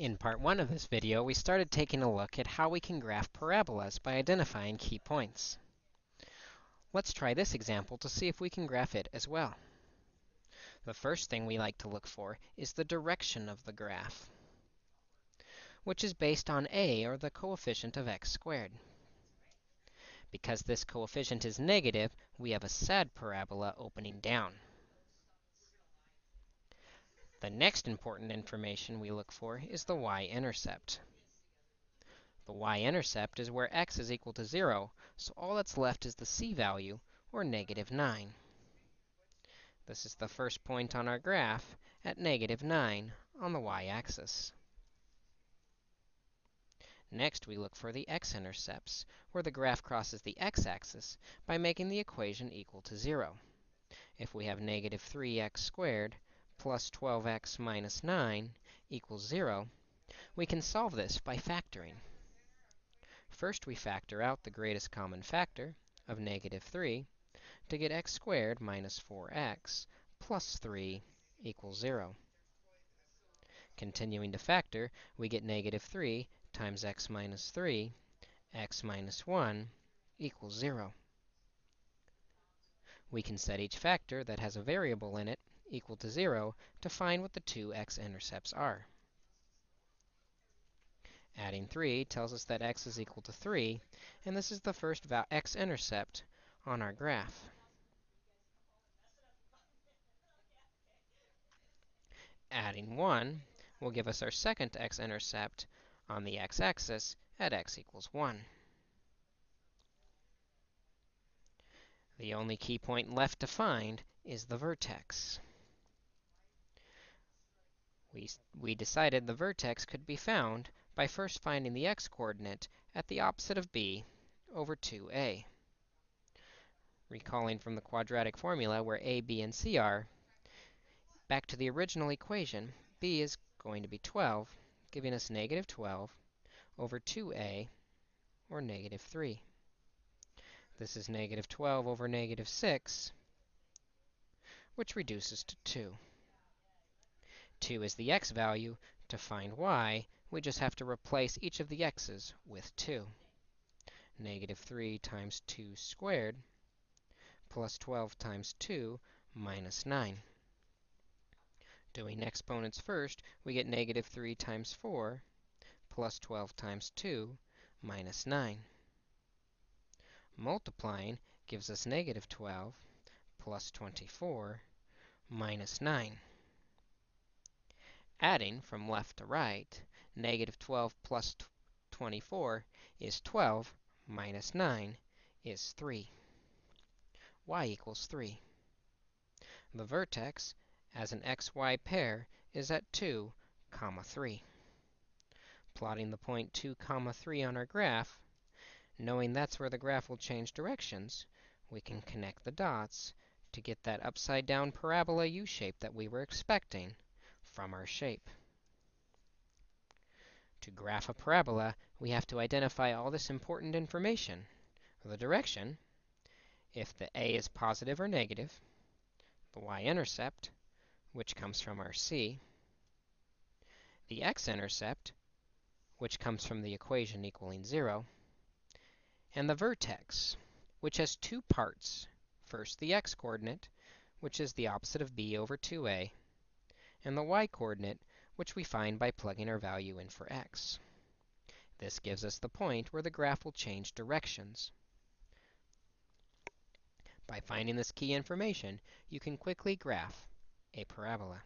In part 1 of this video, we started taking a look at how we can graph parabolas by identifying key points. Let's try this example to see if we can graph it as well. The first thing we like to look for is the direction of the graph, which is based on a, or the coefficient of x squared. Because this coefficient is negative, we have a sad parabola opening down. The next important information we look for is the y-intercept. The y-intercept is where x is equal to 0, so all that's left is the c-value, or negative 9. This is the first point on our graph at negative 9 on the y-axis. Next, we look for the x-intercepts, where the graph crosses the x-axis by making the equation equal to 0. If we have negative 3x squared, plus 12x minus 9 equals 0, we can solve this by factoring. First, we factor out the greatest common factor of negative 3 to get x squared minus 4x plus 3 equals 0. Continuing to factor, we get negative 3 times x minus 3, x minus 1 equals 0. We can set each factor that has a variable in it equal to 0 to find what the two x-intercepts are. Adding 3 tells us that x is equal to 3, and this is the first x-intercept on our graph. Adding 1 will give us our second x-intercept on the x-axis at x equals 1. The only key point left to find is the vertex we, we decided the vertex could be found by first finding the x-coordinate at the opposite of b over 2a. Recalling from the quadratic formula where a, b, and c are, back to the original equation, b is going to be 12, giving us negative 12 over 2a, or negative 3. This is negative 12 over negative 6, which reduces to 2. 2 is the x value. To find y, we just have to replace each of the x's with 2. Negative 3 times 2 squared plus 12 times 2 minus 9. Doing exponents first, we get negative 3 times 4 plus 12 times 2 minus 9. Multiplying gives us negative 12 plus 24 minus 9. Adding from left to right, negative 12 plus 24 is 12 minus 9 is 3. y equals 3. The vertex, as an xy pair, is at 2, comma 3. Plotting the point 2, comma 3 on our graph, knowing that's where the graph will change directions, we can connect the dots to get that upside-down parabola U-shape that we were expecting from our shape. To graph a parabola, we have to identify all this important information. The direction, if the a is positive or negative, the y-intercept, which comes from our c, the x-intercept, which comes from the equation equaling 0, and the vertex, which has two parts. First, the x-coordinate, which is the opposite of b over 2a, and the y-coordinate, which we find by plugging our value in for x. This gives us the point where the graph will change directions. By finding this key information, you can quickly graph a parabola.